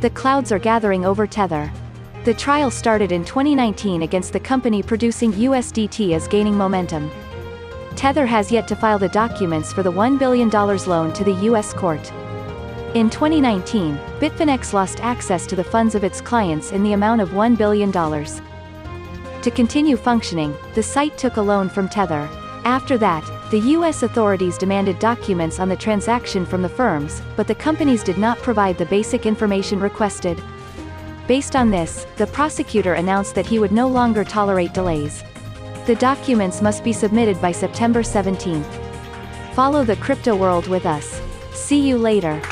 The clouds are gathering over Tether. The trial started in 2019 against the company producing USDT is gaining momentum. Tether has yet to file the documents for the $1 billion loan to the U.S. court. In 2019, Bitfinex lost access to the funds of its clients in the amount of $1 billion. To continue functioning, the site took a loan from Tether. After that, the U.S. authorities demanded documents on the transaction from the firms, but the companies did not provide the basic information requested. Based on this, the prosecutor announced that he would no longer tolerate delays. The documents must be submitted by September 17. Follow the crypto world with us. See you later.